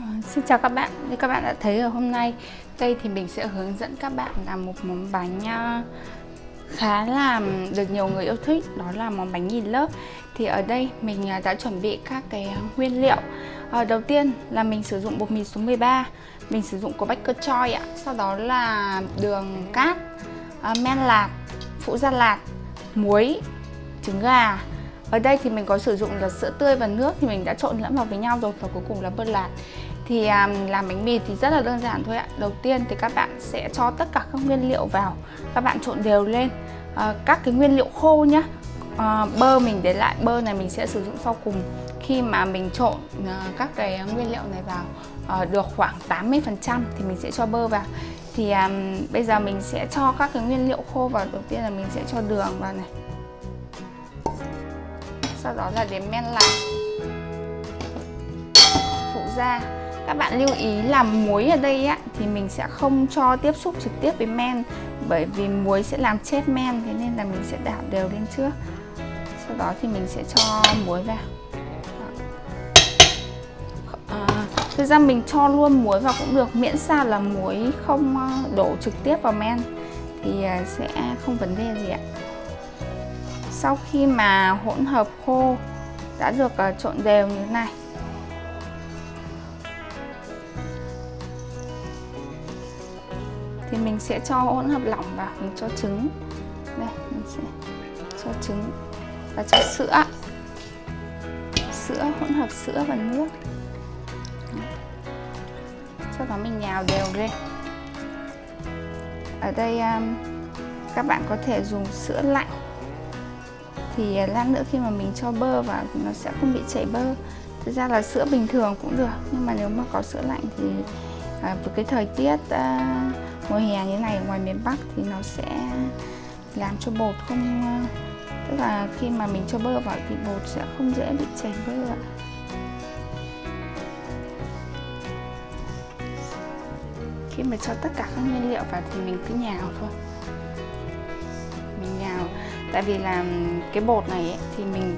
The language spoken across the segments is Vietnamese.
Ờ, xin chào các bạn, như các bạn đã thấy ở hôm nay đây thì mình sẽ hướng dẫn các bạn làm một món bánh à, khá là được nhiều người yêu thích đó là món bánh nghìn lớp. Thì ở đây mình à, đã chuẩn bị các cái nguyên liệu. À, đầu tiên là mình sử dụng bột mì số 13 mình sử dụng của Baker Choi ạ. Sau đó là đường cát à, men lạc phụ gia lạc muối trứng gà. Ở đây thì mình có sử dụng là sữa tươi và nước thì mình đã trộn lẫn vào với nhau rồi và cuối cùng là bơ lạc thì à, làm bánh mì thì rất là đơn giản thôi ạ. Đầu tiên thì các bạn sẽ cho tất cả các nguyên liệu vào. Các bạn trộn đều lên. À, các cái nguyên liệu khô nhá. À, bơ mình để lại bơ này mình sẽ sử dụng sau cùng. Khi mà mình trộn à, các cái nguyên liệu này vào à, được khoảng 80 phần trăm thì mình sẽ cho bơ vào. Thì à, bây giờ mình sẽ cho các cái nguyên liệu khô vào. Đầu tiên là mình sẽ cho đường vào này. Sau đó là đến men lạc phụ gia các bạn lưu ý là muối ở đây á, thì mình sẽ không cho tiếp xúc trực tiếp với men bởi vì muối sẽ làm chết men thế nên là mình sẽ đảo đều lên trước. Sau đó thì mình sẽ cho muối vào. À, thực ra mình cho luôn muối vào cũng được miễn sao là muối không ờ, đổ trực tiếp vào men thì ờ, sẽ không vấn đề gì ạ. Sau khi mà hỗn hợp khô đã được trộn đều như thế này thì mình sẽ cho hỗn hợp lỏng vào mình cho trứng. Đây mình sẽ cho trứng và cho sữa. Sữa hỗn hợp sữa và nước. Sau đó mình nhào đều lên. Ở đây um, các bạn có thể dùng sữa lạnh. Thì à, lát nữa khi mà mình cho bơ vào thì nó sẽ không bị chảy bơ. Thực ra là sữa bình thường cũng được nhưng mà nếu mà có sữa lạnh thì à, với cái thời tiết à, mùa hè như này ở ngoài miền Bắc thì nó sẽ làm cho bột không tức là khi mà mình cho bơ vào thì bột sẽ không dễ bị chảy bơ ạ. Khi mà cho tất cả các nguyên liệu vào thì mình cứ nhào thôi. Mình nhào. Tại vì là cái bột này ấy, thì mình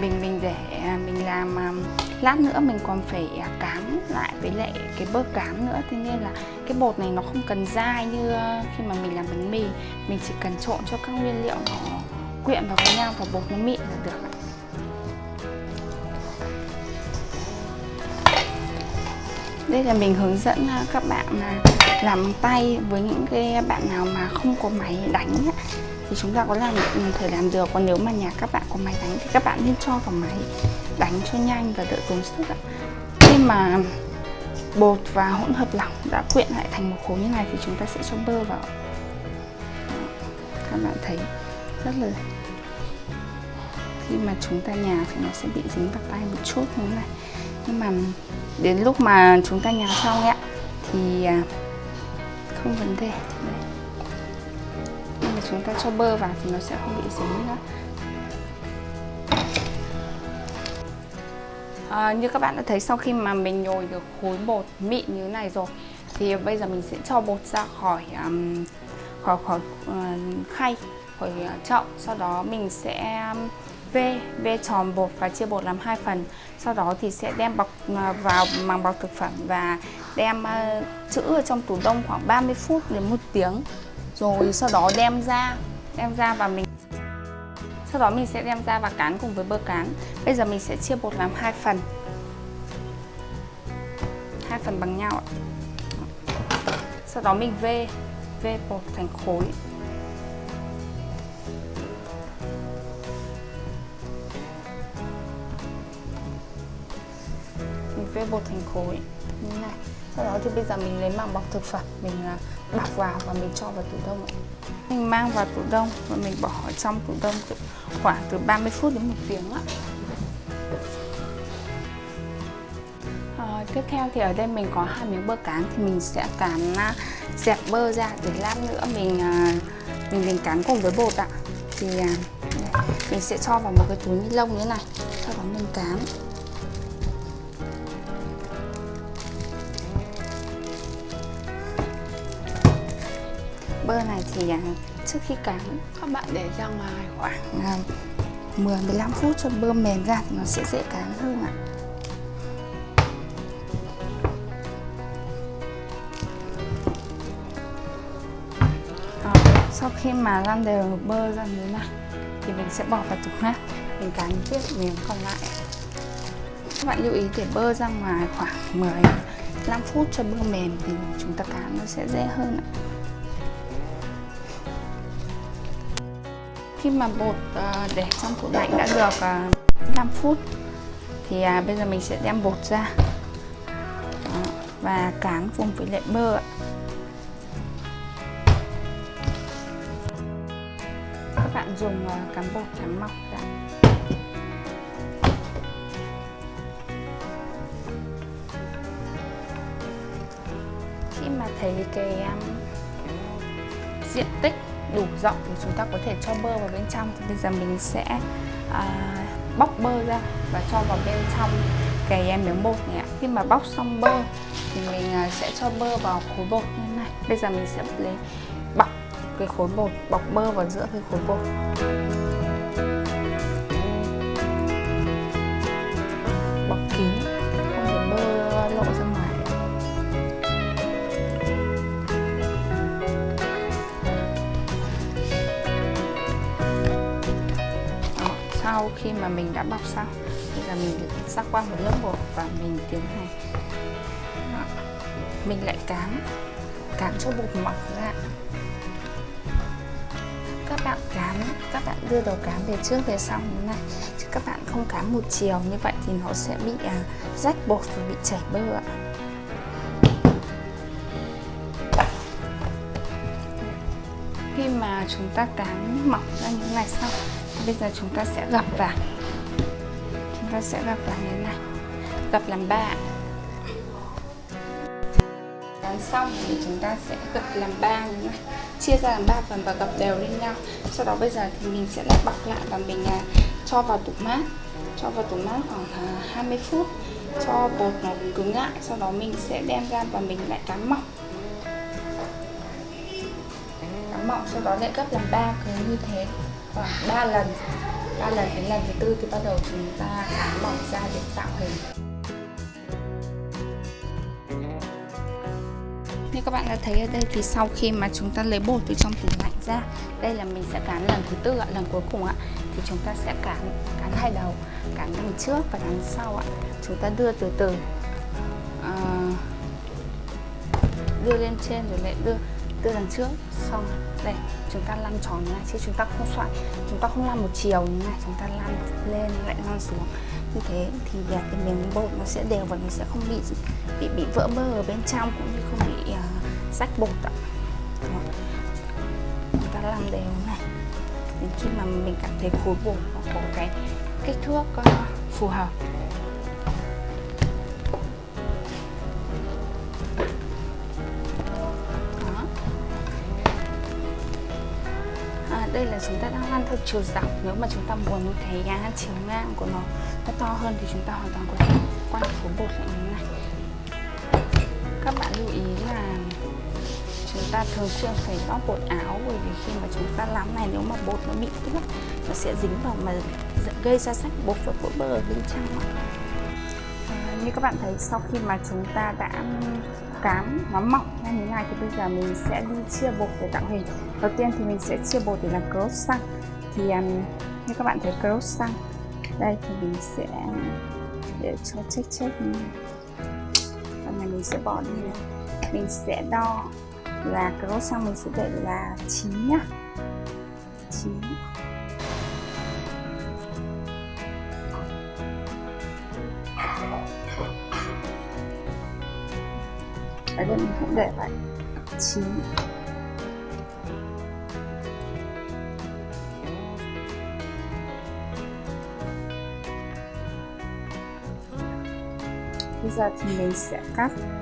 mình mình để à, mình làm lát nữa mình còn phải à, cán lại với lại cái bơ cán nữa. Thế nên là cái bột này nó không cần dai như ờ, khi mà mình làm bánh mì. Mình chỉ cần trộn cho các nguyên liệu nó quyện vào với nhau và bột nó mịn là được đây là mình hướng dẫn ờ, các bạn à, làm tay với những cái bạn nào mà không có máy đánh thì chúng ta có làm ừ, thể làm được. Còn nếu mà nhà các bạn có máy đánh thì các bạn nên cho vào máy đánh cho nhanh và đỡ tốn sức ạ. Khi mà bột và hỗn hợp lỏng đã quyện lại thành một khối như này thì chúng ta sẽ cho bơ vào. Các bạn thấy rất là khi mà chúng ta nhào thì nó sẽ bị dính vào tay một chút như thế này. Nhưng mà đến lúc mà chúng ta nhào xong ấy thì à, không vấn đề. Đây chúng ta cho bơ vào thì nó sẽ không bị dính nữa. À, như các bạn đã thấy sau khi mà mình nhồi được khối bột mịn như thế này rồi thì bây giờ mình sẽ cho bột ra khỏi um, khỏi khỏi uh, khay khỏi uh, chậu. Sau đó mình sẽ um, vê vê tròn bột và chia bột làm hai phần. Sau đó thì sẽ đem bọc uh, vào màng bọc thực phẩm và đem uh, trữ ở trong tủ đông khoảng 30 phút đến một tiếng rồi sau đó đem ra đem ra và mình sau đó mình sẽ đem ra và cán cùng với bơ cán. Bây giờ mình sẽ chia bột làm hai phần. Hai phần bằng nhau ạ. Sau đó mình vê vê bột thành khối. Mình vê bột thành khối. Như này. Sau đó thì bây giờ mình lấy màng bọc thực phẩm. Mình à, bọc vào và mình cho vào tủ đông mình mang vào tủ đông và mình bỏ ở trong tủ đông khoảng từ 30 phút đến một tiếng ạ. À, tiếp theo thì ở đây mình có hai miếng bơ cán thì mình sẽ cán à, dẹp bơ ra để lát nữa mình à, mình mình cán cùng với bột ạ. Thì à, mình sẽ cho vào một cái túi ni lông như thế này sau đó mình cán. bơ này thì à, trước khi cắn các bạn để ra ngoài khoảng vâng. 10-15 phút cho bơ mềm ra thì nó sẽ dễ cắn hơn ạ. Ờ, sau khi mà lăn đều bơ ra như thế này thì mình sẽ bỏ vào tủ mát mình cắn tiếp miếng còn lại. Các bạn lưu ý để bơ ra ngoài khoảng 10 5 phút cho bơ mềm thì chúng ta cán nó sẽ dễ hơn ạ. Khi mà bột ờ, để trong tủ lạnh đã được ờ, 5 phút thì à, bây giờ mình sẽ đem bột ra và cán cùng với lại bơ ạ. các bạn dùng ờ, cán bột cán mỏng ra khi mà thấy cái diện tích đủ rộng thì chúng ta có thể cho bơ vào bên trong. Thì bây giờ mình sẽ à, bóc bơ ra và cho vào bên trong cái miếng bột này ạ. Khi mà bóc xong bơ thì mình à, sẽ cho bơ vào khối bột như thế này. Bây giờ mình sẽ lấy bọc cái khối bột bọc bơ vào giữa cái khối bột. Sau khi mà mình đã bọc xong. Bây giờ mình rắc qua một lớp bột và mình tiến hành. Đó. mình lại cán cán cho bột mỏng ra. Các bạn cán các bạn đưa đầu cán về trước về sau như này. Chứ các bạn không cán một chiều như vậy thì nó sẽ bị à, rách bột và bị chảy bơ ạ. Khi mà chúng ta cán mỏng ra như này xong bây giờ chúng ta sẽ gập vào chúng ta sẽ gập vào như thế này gập làm ba Dán xong thì chúng ta sẽ gập làm ba như này chia ra làm ba phần và gập đều lên nhau. Sau đó bây giờ thì mình sẽ lại bọc lại và mình à, cho vào tủ mát. Cho vào tủ mát khoảng à, 20 phút. Cho bột nó cứng lại sau đó mình sẽ đem ra và mình lại cán mỏng. Cán mỏng sau đó lại gấp làm ba cứ như thế khoảng 3 lần 3 lần đến lần thứ tư thì bắt đầu chúng ta cán mỏng ra để tạo hình. Như các bạn đã thấy ở đây thì sau khi mà chúng ta lấy bột từ trong tủ lạnh ra đây là mình sẽ cán lần thứ tư ạ lần cuối cùng ạ thì chúng ta sẽ cán cán hai đầu cán đằng trước và đằng sau ạ. Chúng ta đưa từ từ uh, đưa lên trên rồi lại đưa tư đằng trước. Xong đây chúng ta lăn tròn như này chứ chúng ta không xoay chúng ta không lăn một chiều như này chúng ta lăn lên lại lăn xuống. Như thế thì cái miếng bột nó sẽ đều và nó sẽ không bị bị bị vỡ bơ ở bên trong cũng như không bị uh, rách bột ạ. Chúng ta làm đều này. Đến khi mà mình cảm thấy khối bột có cái kích thước uh, phù hợp. Chúng ta đang lăn theo chiều dọc. Nếu mà chúng ta muốn cái giá chiều ngang của nó nó to hơn thì chúng ta hoàn toàn có thể quay số bột lại như này. Các bạn lưu ý là chúng ta thường xuyên phải bóp bột áo bởi vì khi mà chúng ta làm này nếu mà bột nó bị ướt nó sẽ dính vào mà gây ra sách bột và vỡ bơ ở bên trong à, như các bạn thấy sau khi mà chúng ta đã cám nó mỏng ra như này thì bây giờ mình sẽ đi chia bột để tạo hình. Đầu tiên thì mình sẽ chia bột để làm croissant thì um, như các bạn thấy croissant đây thì mình sẽ um, để cho check check như này phần này mình sẽ bỏ đi này. Mình sẽ đo là croissant mình sẽ để là 9 nhá. Ở đây mình cũng để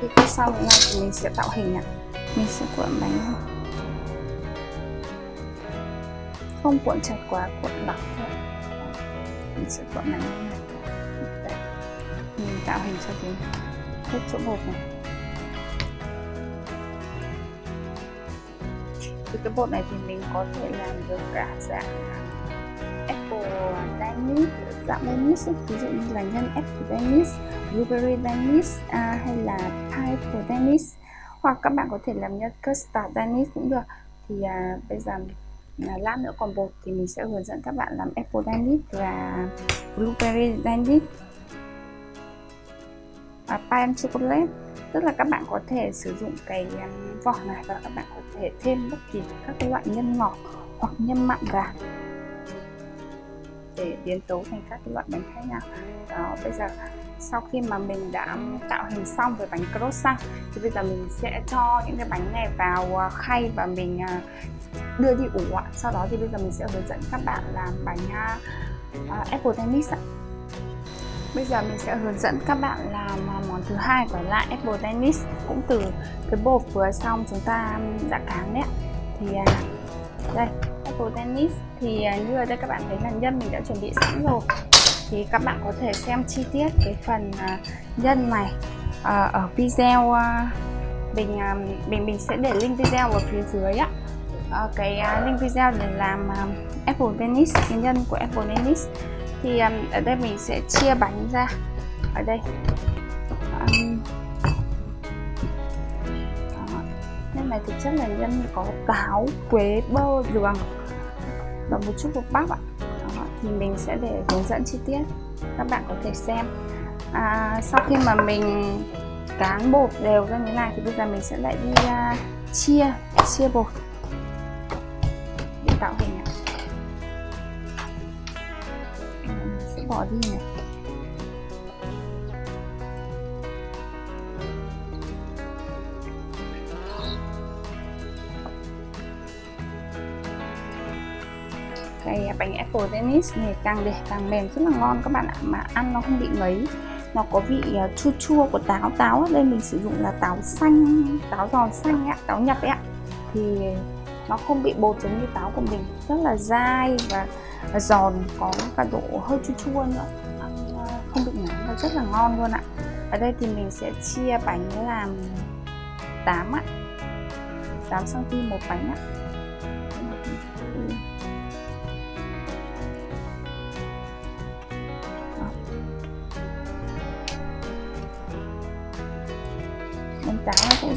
khi cắt xong thế này thì mình sẽ tạo hình ạ. Mình sẽ cuộn bánh không cuộn chặt quá, cuộn lỏng thôi. Mình sẽ cuộn bánh như này. Mình tạo hình cho cái hết chỗ bột này. Từ cái bột này thì mình có thể làm được cả dạng ờ, apple danish dạng danish ví dụ như là nhân apple danish blueberry danish à, hay là pineapple danish. Hoặc các bạn có thể làm nhân custard danish cũng được. Thì à, bây giờ à, lát nữa còn bột thì mình sẽ hướng dẫn các bạn làm apple danish và blueberry danish. Và pan chocolate. Tức là các bạn có thể sử dụng cái à, vỏ này và các bạn có thể thêm bất kỳ các cái loại nhân ngọt hoặc nhân mặn vào để biến tấu thành các loại bánh khác nhau. Đó bây giờ sau khi mà mình đã tạo hình xong với bánh croissant thì bây giờ mình sẽ cho những cái bánh này vào à, khay và mình à, đưa đi ủ ạ. Sau đó thì bây giờ mình sẽ hướng dẫn các bạn làm bánh uh, apple tennis ạ. Bây giờ mình sẽ hướng dẫn các bạn làm món thứ hai của lại apple tennis cũng từ cái bột vừa xong chúng ta đã cán đấy thì đây table tennis thì à, như ở đây các bạn thấy là nhân mình đã chuẩn bị sẵn rồi. Thì các bạn có thể xem chi tiết cái phần à, nhân này à, ở video mình mình mình sẽ để link video ở phía dưới á. Ờ, cái link video để làm apple tennis cái nhân của apple tennis. Thì um, ở đây mình sẽ chia bánh ra. Ở đây. Ờ, um, nhân này thực chất là nhân có táo quế bơ đường và một chút bột bắp ạ. Đó, thì mình sẽ để hướng dẫn chi tiết. Các bạn có thể xem. À, sau khi mà mình cán bột đều ra như này thì bây giờ mình sẽ lại đi uh, chia chia bột để tạo hình ạ. Bỏ đi này. Apple tennis này càng để càng mềm rất là ngon các bạn ạ. Mà ăn nó không bị ngấy. Nó có vị à, chua chua của táo táo ở đây mình sử dụng là táo xanh, táo giòn xanh ạ táo nhập ấy ạ. Thì nó không bị bột giống như táo của mình. Rất là dai và giòn, có cả độ hơi chua chua nữa. Ăn à, không bị ngán và rất là ngon luôn ạ. Ở đây thì mình sẽ chia bánh làm 8 ạ. 8 cm một bánh ạ.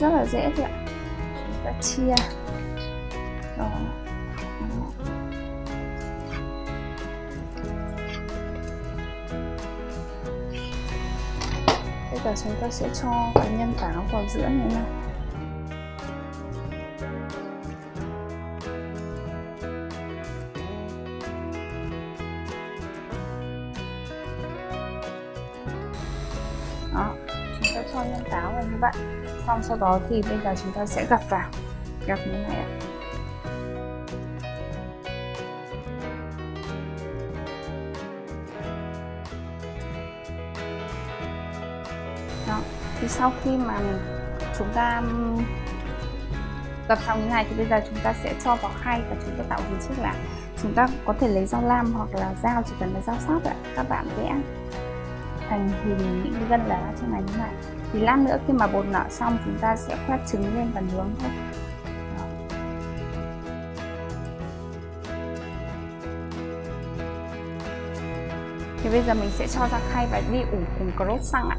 Rất là dễ thôi ạ. Chúng ta chia. Đó. Giờ chúng ta sẽ cho cái nhân táo vào giữa này nè, đó. Chúng ta cho nhân táo vào như vậy xong sau đó thì bây giờ chúng ta sẽ gập vào. Gập như này ạ. Đó, thì sau khi mà chúng ta gập xong như này thì bây giờ chúng ta sẽ cho vào khay và chúng ta tạo hình trước là chúng ta có thể lấy dao lam hoặc là dao, chỉ cần là dao sắc ạ. Các bạn vẽ thành hình những cái gân lá trên này như này thì lát nữa khi mà bột nở xong chúng ta sẽ khoét trứng lên và nướng thôi. Thì bây giờ mình sẽ cho ra khay và đi ủ cùng croissant ạ.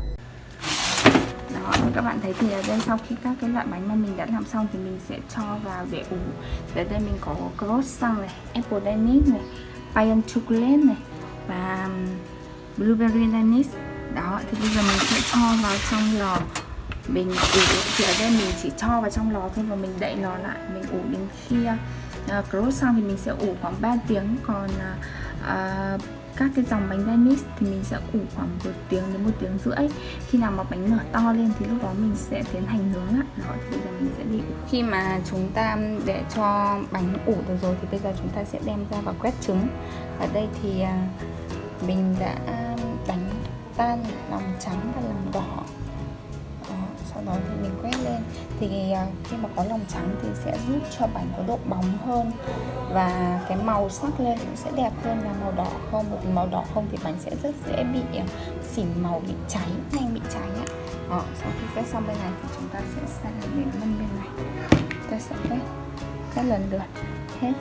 Đó, các bạn thấy thì ở đây sau khi các cái loại bánh mà mình đã làm xong thì mình sẽ cho vào để ủ. Ở đây mình có croissant này, apple danish này pain chocolate này và blueberry danish đó thì bây giờ mình sẽ cho vào trong lò mình ủ. Thì ở đây mình chỉ cho vào trong lò thôi và mình đậy lò lại. Mình ủ đến khi uh, xong thì mình sẽ ủ khoảng 3 tiếng. Còn uh, các cái dòng bánh Danish thì mình sẽ ủ khoảng một tiếng đến một tiếng rưỡi. Khi nào mà bánh nở to lên thì lúc đó mình sẽ tiến hành nướng ạ. Đó thì bây giờ mình sẽ đi ủ. Khi mà chúng ta để cho bánh ủ được rồi thì bây giờ chúng ta sẽ đem ra và quét trứng. Ở đây thì mình đã tan lòng trắng và lòng đỏ. Đó. sau đó thì mình quét lên. Thì à, khi mà có lòng trắng thì sẽ giúp cho bánh có độ bóng hơn và cái màu sắc lên cũng sẽ đẹp hơn là màu đỏ không? Bởi vì màu đỏ không thì bánh sẽ rất dễ bị à, xỉn màu bị cháy nhanh bị cháy ạ. Đó, sau khi quét xong bên này thì chúng ta sẽ sang đến bên bên này. Ta sẽ quét các lần lượt. Hết.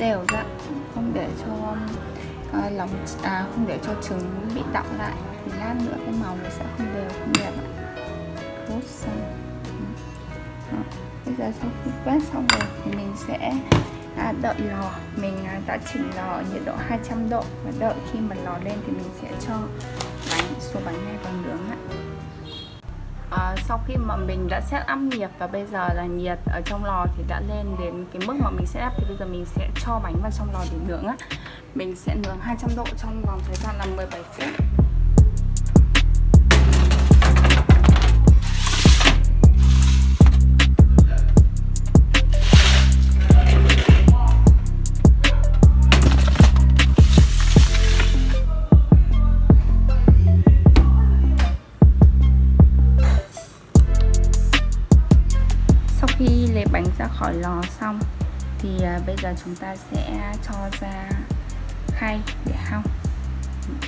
Đều ra dạ. không để cho um, uh, lòng à, không để cho trứng bị đọng lại. Thì lát nữa cái màu nó sẽ không đều không đẹp ạ. Rút xong. Bây giờ sau khi quét xong rồi thì mình sẽ à, đợi lò. Mình à, đã chỉnh lò nhiệt độ 200 độ. Và đợi khi mà lò lên thì mình sẽ cho bánh số bánh này vào nướng ạ à, sau khi mà mình đã set up nhiệt và bây giờ là nhiệt ở trong lò thì đã lên đến cái mức mà mình set up thì bây giờ mình sẽ cho bánh vào trong lò để nướng á. Mình sẽ nướng 200 độ trong vòng thời gian là 17 phút. Khỏi lò xong. Thì à, bây giờ chúng ta sẽ cho ra khay để hong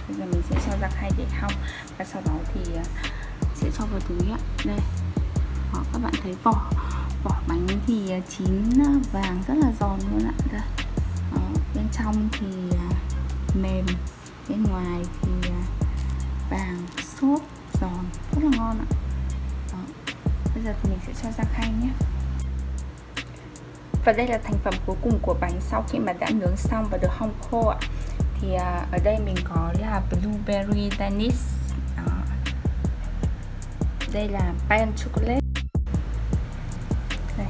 bây giờ mình sẽ cho ra khay để hong và sau đó thì à, sẽ cho vào túi ạ. Đây. Đó, các bạn thấy vỏ vỏ bánh thì à, chín vàng rất là giòn luôn ạ. Đây. Đó, bên trong thì mềm. Bên ngoài thì vàng xốp giòn rất là ngon ạ. Đó. bây giờ thì mình sẽ cho ra khay nhé và đây là thành phẩm cuối cùng của bánh sau khi mà đã nướng xong và được hong khô ạ. Thì à, ở đây mình có là blueberry danish. Đây là pan chocolate. Đây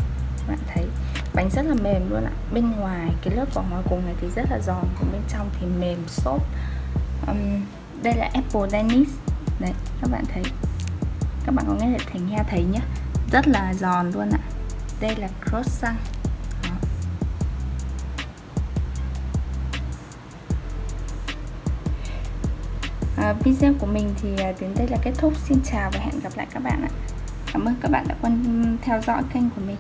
bạn thấy bánh rất là mềm luôn ạ. Bên ngoài cái lớp vỏ ngoài cùng này thì rất là giòn còn bên trong thì mềm xốp. Um, đây là apple danish. Đấy các bạn thấy. Các bạn có nghe thấy nghe thấy nhá. Rất là giòn luôn ạ. Đây là croissant. À, video của mình thì à, đến đây là kết thúc. Xin chào và hẹn gặp lại các bạn ạ. Cảm ơn các bạn đã quan theo dõi kênh của mình.